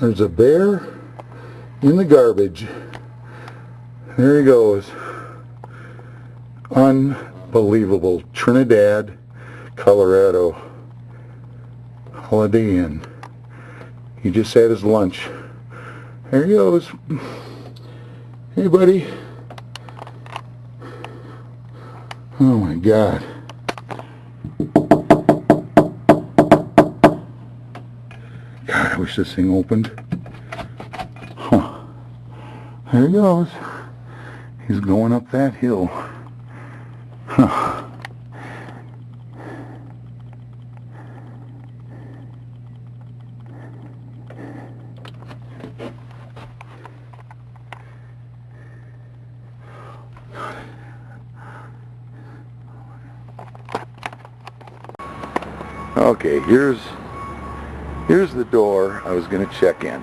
there's a bear in the garbage. There he goes. Unbelievable. Trinidad, Colorado. Holiday Inn. He just had his lunch. There he goes. Hey, buddy. Oh, my God. God, I wish this thing opened. Huh. There he goes. He's going up that hill. Huh. Okay, here's here's the door I was going to check in.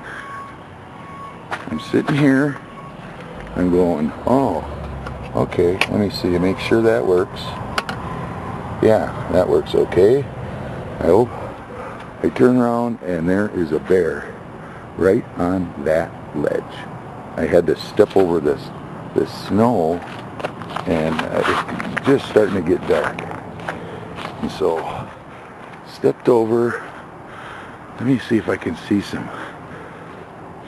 I'm sitting here. I'm going, oh, okay, let me see, make sure that works. Yeah, that works okay. I hope. I turn around and there is a bear right on that ledge. I had to step over this this snow and uh, it's just starting to get dark. And so stepped over. Let me see if I can see some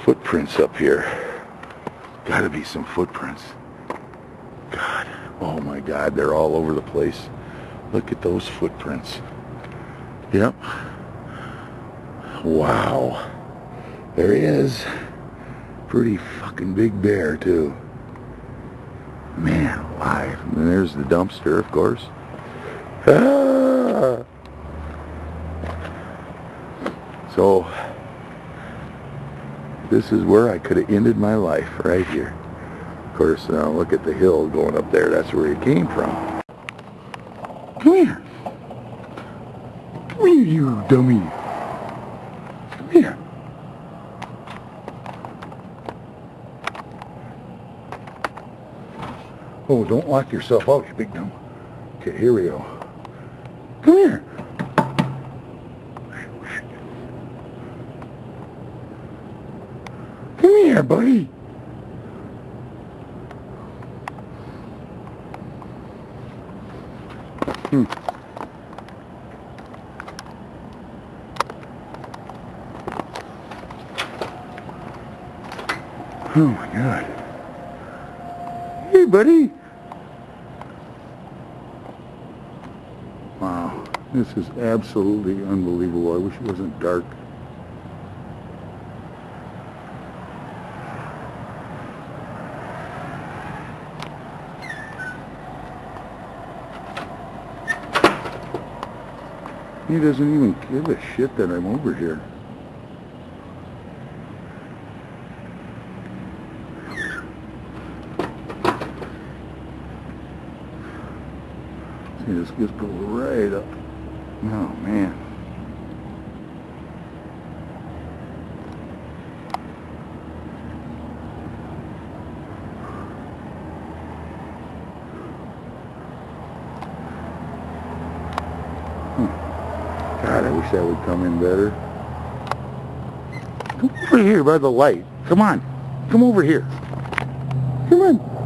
footprints up here. Gotta be some footprints. God, oh my God, they're all over the place. Look at those footprints. Yep. Wow. There he is. Pretty fucking big bear, too. Man alive. And there's the dumpster, of course. Ah! So, this is where I could have ended my life, right here. Of course, now look at the hill going up there. That's where he came from. Come here. Come here, you dummy. Come here. Oh, don't lock yourself out, you big dumb. Okay, here we go. Come here. Come here, buddy. Hmm. Oh my God. Hey, buddy. Wow, this is absolutely unbelievable. I wish it wasn't dark. He doesn't even give a shit that I'm over here. See, this just goes right up. Oh, man. wish that would come in better. Come over here by the light. Come on. Come over here. Come on.